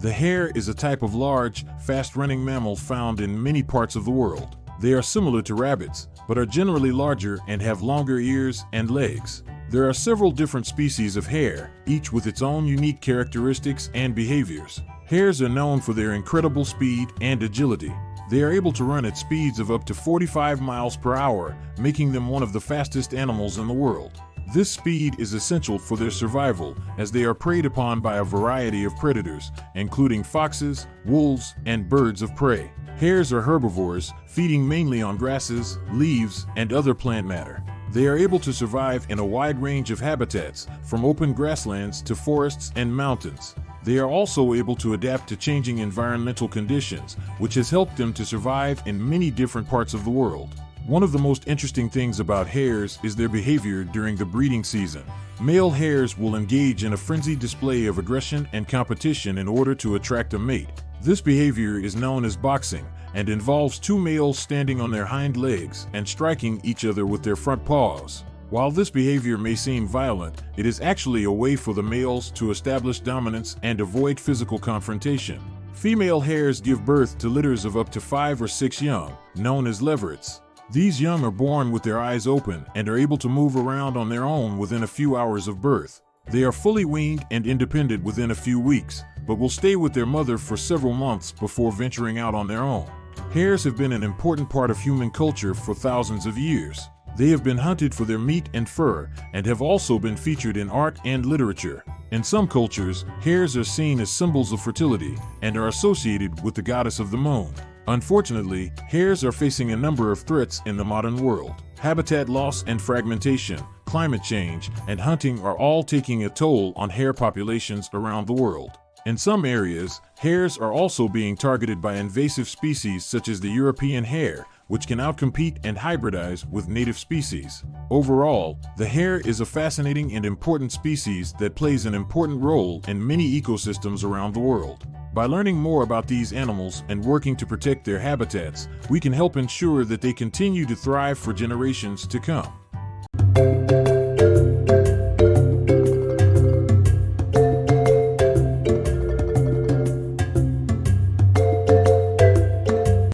The hare is a type of large, fast-running mammal found in many parts of the world. They are similar to rabbits, but are generally larger and have longer ears and legs. There are several different species of hare, each with its own unique characteristics and behaviors. Hares are known for their incredible speed and agility. They are able to run at speeds of up to 45 miles per hour, making them one of the fastest animals in the world. This speed is essential for their survival as they are preyed upon by a variety of predators, including foxes, wolves, and birds of prey. Hares are herbivores, feeding mainly on grasses, leaves, and other plant matter. They are able to survive in a wide range of habitats, from open grasslands to forests and mountains. They are also able to adapt to changing environmental conditions, which has helped them to survive in many different parts of the world. One of the most interesting things about hares is their behavior during the breeding season. Male hares will engage in a frenzied display of aggression and competition in order to attract a mate. This behavior is known as boxing and involves two males standing on their hind legs and striking each other with their front paws. While this behavior may seem violent, it is actually a way for the males to establish dominance and avoid physical confrontation. Female hares give birth to litters of up to five or six young, known as leverets. These young are born with their eyes open and are able to move around on their own within a few hours of birth. They are fully weaned and independent within a few weeks, but will stay with their mother for several months before venturing out on their own. Hares have been an important part of human culture for thousands of years. They have been hunted for their meat and fur and have also been featured in art and literature. In some cultures, hares are seen as symbols of fertility and are associated with the goddess of the moon. Unfortunately, hares are facing a number of threats in the modern world. Habitat loss and fragmentation, climate change, and hunting are all taking a toll on hare populations around the world. In some areas, hares are also being targeted by invasive species such as the European hare, which can outcompete and hybridize with native species. Overall, the hare is a fascinating and important species that plays an important role in many ecosystems around the world. By learning more about these animals and working to protect their habitats, we can help ensure that they continue to thrive for generations to come.